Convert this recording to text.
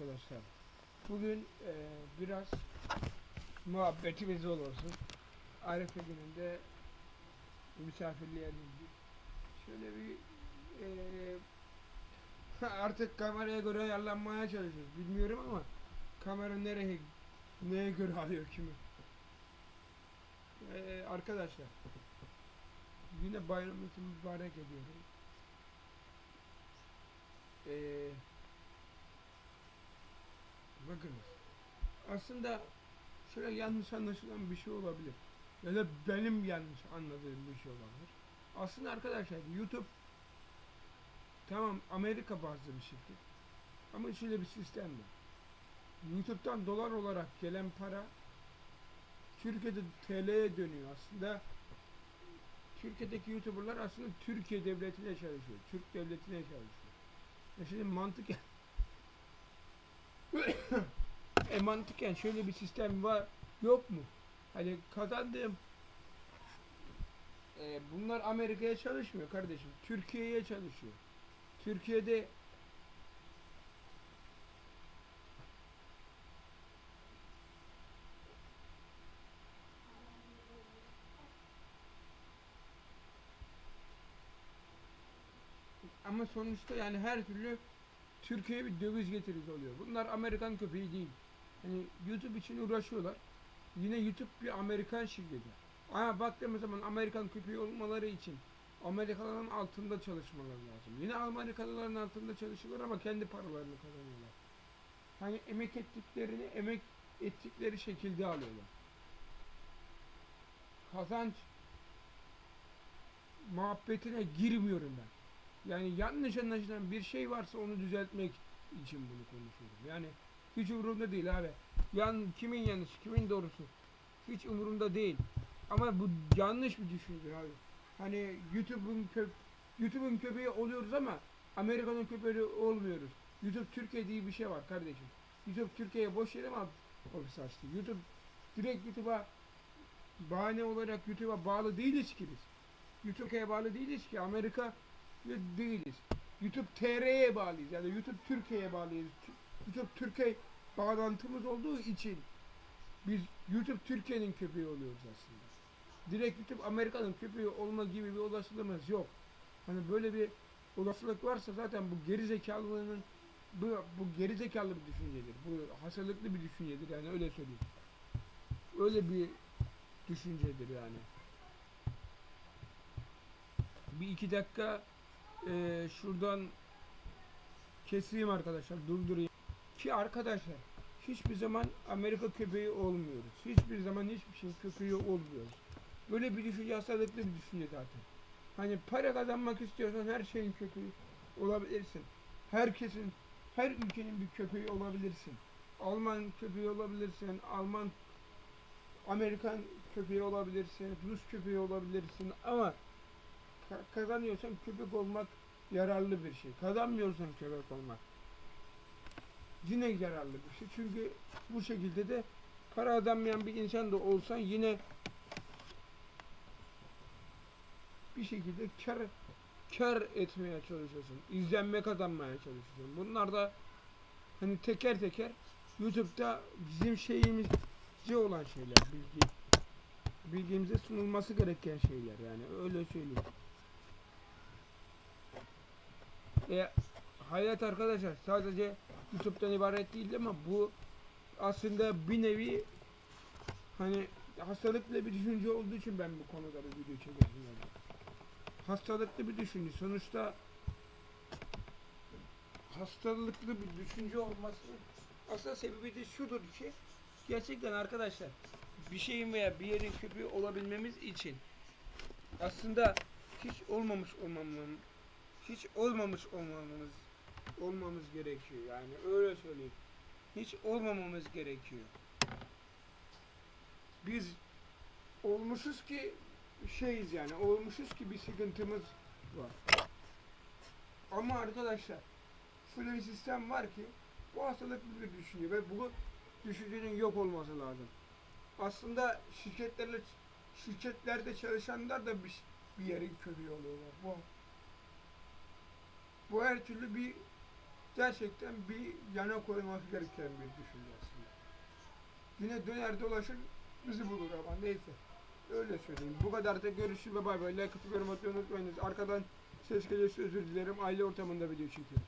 arkadaşlar. Bugün e, biraz muhabbetimiz olsun. Arife gününde misafirliğe gittik. Şöyle bir e, artık kameraya göre ayarlanmaya çalışıyoruz. Bilmiyorum ama kamera nereye neye göre alıyor kimi. E, arkadaşlar yine bayramınızı mübarek ediyorum. Eee bakınız. Aslında şöyle yanlış anlaşılan bir şey olabilir. Ya da benim yanlış anladığım bir şey olabilir. Aslında arkadaşlar YouTube tamam Amerika bazlı bir şirket. Ama şöyle bir sistem var. YouTube'dan dolar olarak gelen para Türkiye'de TL'ye dönüyor aslında. Türkiye'deki YouTuber'lar aslında Türkiye devletine çalışıyor. Türk devletine çalışıyor. Ya şimdi mantık e mantıken şöyle bir sistem var yok mu? Hani kazandığım e, bunlar Amerika'ya çalışmıyor kardeşim. Türkiye'ye çalışıyor. Türkiye'de ama sonuçta yani her türlü Türkiye'ye bir döviz getirisi oluyor. Bunlar Amerikan köpeği değil. Hani YouTube için uğraşıyorlar. Yine YouTube bir Amerikan şirketi. Ama baktığımız zaman Amerikan köpeği olmaları için Amerikalıların altında çalışmaları lazım. Yine Amerikalıların altında çalışıyorlar ama kendi paralarını kazanıyorlar. Hani emek ettiklerini emek ettikleri şekilde alıyorlar. Kazanç muhabbetine girmiyorum ben. Yani yanlış anlaşılan bir şey varsa onu düzeltmek için bunu konuşuyorum. Yani hiç umurumda değil abi. Yan kimin yanlış, kimin doğrusu hiç umurumda değil. Ama bu yanlış bir düşünce abi. Hani YouTube'un köp YouTube'un köpeği oluyoruz ama Amerika'nın köpeği olmuyoruz. YouTube Türkiye diye bir şey var kardeşim. YouTube Türkiye'ye boş yere mi ofis açtı? YouTube direkt YouTube'a bahane olarak YouTube'a bağlı değiliz ki biz. YouTube'ya bağlı değiliz ki. Amerika değiliz. YouTube TR'ye bağlıyız. Yani YouTube Türkiye'ye bağlıyız. YouTube Türkiye bağlantımız olduğu için biz YouTube Türkiye'nin köpeği oluyoruz aslında. Direkt YouTube Amerika'nın köpeği olma gibi bir olasılığımız yok. Hani böyle bir olasılık varsa zaten bu geri bu, bu geri zekalı bir düşüncedir. Bu hastalıklı bir düşüncedir yani öyle söyleyeyim. Öyle bir düşüncedir yani. Bir iki dakika e, şuradan keseyim arkadaşlar durdurayım. Ki arkadaşlar hiçbir zaman Amerika köpeği olmuyoruz. Hiçbir zaman hiçbir şey köpeği olmuyoruz. Böyle bir düşünce hastalıklı bir düşünce zaten. Hani para kazanmak istiyorsan her şeyin köpeği olabilirsin. Herkesin, her ülkenin bir köpeği olabilirsin. Alman köpeği olabilirsin, Alman Amerikan köpeği olabilirsin, Rus köpeği olabilirsin ama kazanıyorsan köpek olmak yararlı bir şey. Kazanmıyorsan köpek olmak yine yararlı bir şey. Çünkü bu şekilde de para kazanmayan bir insan da olsan yine bir şekilde kar kar etmeye çalışıyorsun. İzlenme kazanmaya çalışıyorsun. Bunlar da hani teker teker YouTube'da bizim şeyimizce olan şeyler, bilgi bilgimize sunulması gereken şeyler yani öyle söyleyeyim. E, hayat arkadaşlar sadece YouTube'dan ibaret değil ama bu aslında bir nevi hani hastalıklı bir düşünce olduğu için ben bu konuda bir video çekiyorum yani. Hastalıklı bir düşünce. Sonuçta hastalıklı bir düşünce olması aslında sebebi de şudur ki gerçekten arkadaşlar bir şeyin veya bir yerin köpeği olabilmemiz için aslında hiç olmamış olmamın hiç olmamış olmamız olmamız gerekiyor yani öyle söyleyeyim. Hiç olmamamız gerekiyor. Biz olmuşuz ki şeyiz yani olmuşuz ki bir sıkıntımız var. Ama arkadaşlar şöyle bir sistem var ki bu hastalıklı bir düşünce ve bu düşüncenin yok olması lazım. Aslında şirketlerle şirketlerde çalışanlar da bir, bir yerin köpeği oluyorlar. Bu bu her türlü bir gerçekten bir yana koymak gereken bir düşünce aslında. Yine döner dolaşır bizi bulur ama neyse. Öyle söyleyeyim. Bu kadar da görüşürüz ve bay bay. Like atıp yorum atmayı unutmayınız. Arkadan ses gelirse özür dilerim. Aile ortamında video çekiyorum.